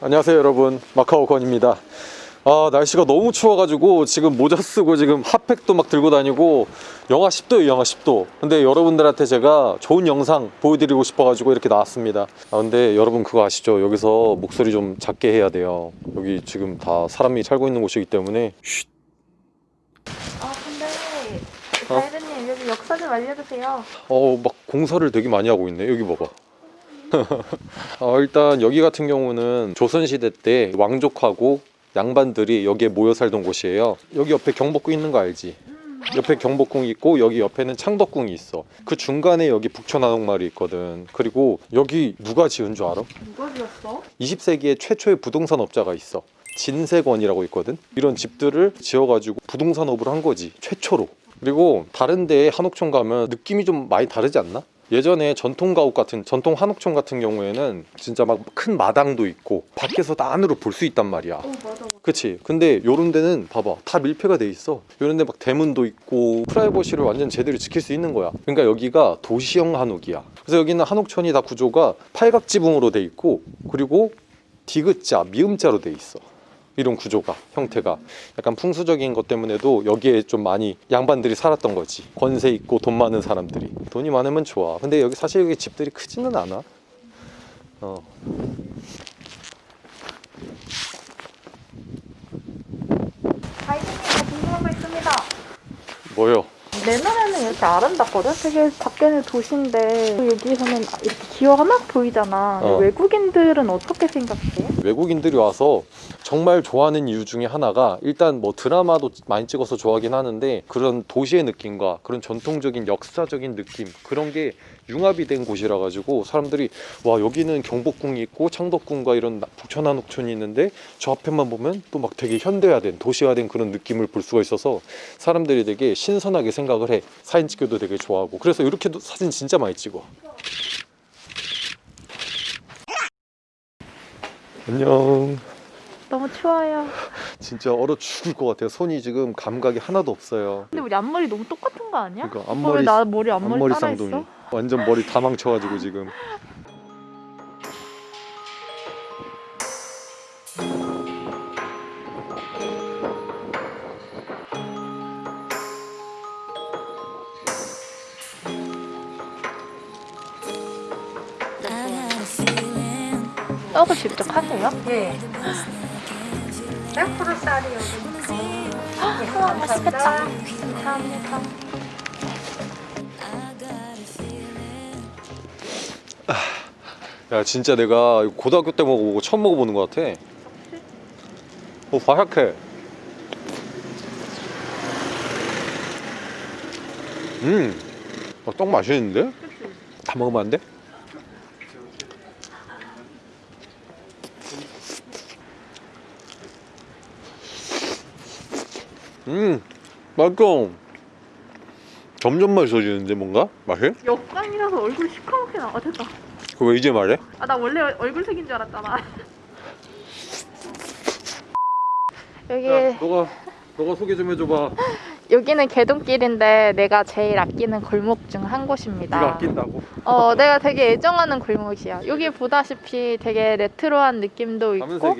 안녕하세요 여러분. 마카오 건입니다 아 날씨가 너무 추워가지고 지금 모자 쓰고 지금 핫팩도 막 들고 다니고 영하 10도예요 영하 10도. 근데 여러분들한테 제가 좋은 영상 보여드리고 싶어가지고 이렇게 나왔습니다. 아 근데 여러분 그거 아시죠? 여기서 목소리 좀 작게 해야 돼요. 여기 지금 다 사람이 살고 있는 곳이기 때문에. 쉿. 아 근데 어? 가이드님 여기 역사 좀 알려주세요. 어 막 공사를 되게 많이 하고 있네. 여기 봐봐. 어, 일단 여기 같은 경우는 조선시대 때 왕족하고 양반들이 여기에 모여 살던 곳이에요 여기 옆에 경복궁 있는 거 알지? 옆에 경복궁이 있고 여기 옆에는 창덕궁이 있어 그 중간에 여기 북천한옥마을이 있거든 그리고 여기 누가 지은 줄 알아? 누가 지었어? 20세기에 최초의 부동산 업자가 있어 진세권이라고 있거든 이런 집들을 지어가지고 부동산업을 한 거지 최초로 그리고 다른 데 한옥촌 가면 느낌이 좀 많이 다르지 않나? 예전에 전통 가옥 같은 전통 한옥촌 같은 경우에는 진짜 막 큰 마당도 있고 밖에서 다 안으로 볼 수 있단 말이야. 어 맞아. 맞아. 그치? 근데 요런 데는 봐봐 다 밀폐가 돼 있어. 요런 데 막 대문도 있고 프라이버시를 완전 제대로 지킬 수 있는 거야. 그러니까 여기가 도시형 한옥이야. 그래서 여기는 한옥촌이 다 구조가 팔각지붕으로 돼 있고 그리고 디귿자 미음자로 돼 있어 이런 구조가 형태가 약간 풍수적인 것 때문에도 여기에 좀 많이 양반들이 살았던 거지 권세 있고 돈 많은 사람들이 돈이 많으면 좋아 근데 여기 사실 여기 집들이 크지는 않아 어. 가이드님 저 궁금한 거 있습니다. 뭐요? 내 눈에는 이렇게 아름답거든. 되게 밖에는 도시인데 여기서는 이렇게 기와가 막 보이잖아. 어. 외국인들은 어떻게 생각해? 외국인들이 와서 정말 좋아하는 이유 중에 하나가 일단 뭐 드라마도 많이 찍어서 좋아하긴 하는데 그런 도시의 느낌과 그런 전통적인 역사적인 느낌 그런 게 융합이 된 곳이라 가지고 사람들이 와 여기는 경복궁이 있고 창덕궁과 이런 나- 북천 한옥촌이 있는데 저 앞에만 보면 또 막 되게 현대화된 도시화된 그런 느낌을 볼 수가 있어서 사람들이 되게 신선하게 생각을 해 사진 찍기도 되게 좋아하고 그래서 이렇게도 사진 진짜 많이 찍어 안녕 너무 추워요. 진짜 얼어 죽을 것 같아요. 손이 지금 감각이 하나도 없어요. 근데 우리 앞머리 너무 똑같은 거 아니야? 그러니까 어, 왜 앞머리 나 머리 앞머리, 앞머리 따라 쌍둥이. 했어? 완전 머리 다 망쳐가지고 지금. 떡을 직접 하세요? 예. 100% 쌀이 여기. 우와 맛있겠다. 감사합니다. 야 진짜 내가 고등학교 때 먹어보고 처음 먹어보는 것 같아. 어 바삭해. 음, 어, 떡 맛있는데? 다 먹으면 안 돼? 음, 맛있어. 점점 맛있어지는데 뭔가 맛이? 역광이라서 얼굴 시커멓게 나와. 됐다. 그거 왜 이제 말해? 아 나 원래 얼굴 색인 줄 알았잖아. 여기 야, 너가 너가 소개 좀 해줘봐. 여기는 개동길인데 내가 제일 아끼는 골목 중 한 곳입니다. 네가 아낀다고? 어, 내가 되게 애정하는 골목이야. 여기 보다시피 되게 레트로한 느낌도 있고.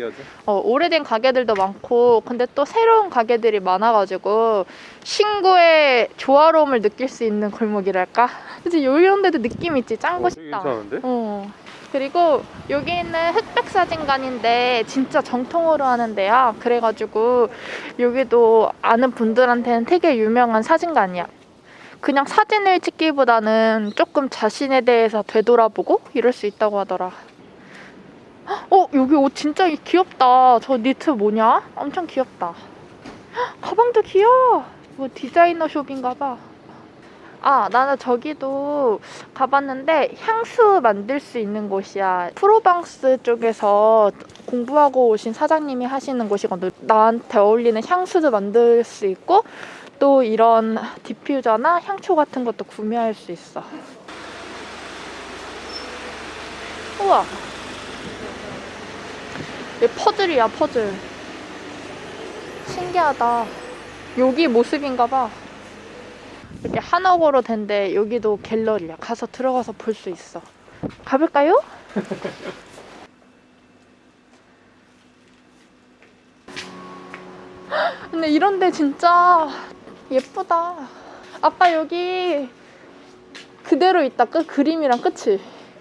어, 오래된 가게들도 많고, 근데 또 새로운 가게들이 많아가지고 신고의 조화로움을 느낄 수 있는 골목이랄까? 이런 데도 느낌 있지. 짱 어, 되게 멋있다. 괜찮은데? 어. 그리고 여기는 흑백 사진관인데 진짜 정통으로 하는 데야. 그래가지고 여기도 아는 분들한테는 되게 유명한 사진관이야. 그냥 사진을 찍기보다는 조금 자신에 대해서 되돌아보고 이럴 수 있다고 하더라. 헉, 어 여기 옷 진짜 귀엽다. 저 니트 뭐냐? 엄청 귀엽다. 헉, 가방도 귀여워. 뭐 디자이너 숍인가 봐. 아, 나는 저기도 가봤는데 향수 만들 수 있는 곳이야. 프로방스 쪽에서 공부하고 오신 사장님이 하시는 곳이거든. 나한테 어울리는 향수도 만들 수 있고 또 이런 디퓨저나 향초 같은 것도 구매할 수 있어. 우와. 이 퍼즐이야 퍼즐. 신기하다. 여기 모습인가 봐. 이렇게 한옥으로 된데 여기도 갤러리야. 가서 들어가서 볼 수 있어. 가볼까요? 근데 이런데 진짜 예쁘다. 아빠 여기 그대로 있다. 끝 그림이랑 끝이.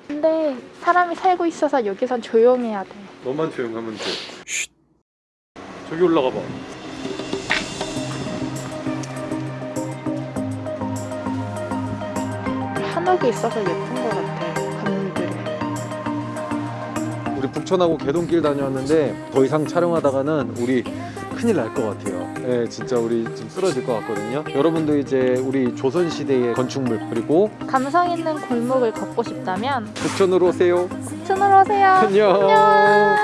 근데 사람이 살고 있어서 여기선 조용해야 돼. 너만 조용하면 돼. 쉿. 저기 올라가 봐. 한옥이 있어서 예쁜 것 같아. 건물들이. 우리 북촌하고 개동길 다녀왔는데 더 이상 촬영하다가는 우리 큰일 날 것 같아요. 네, 진짜 우리 지금 쓰러질 것 같거든요. 여러분도 이제 우리 조선 시대의 건축물 그리고 감성 있는 골목을 걷고 싶다면 북촌으로 오세요. 춘으로 오세요. 안녕. 안녕.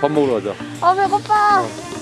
밥 먹으러 가자. 아 배고파. 어.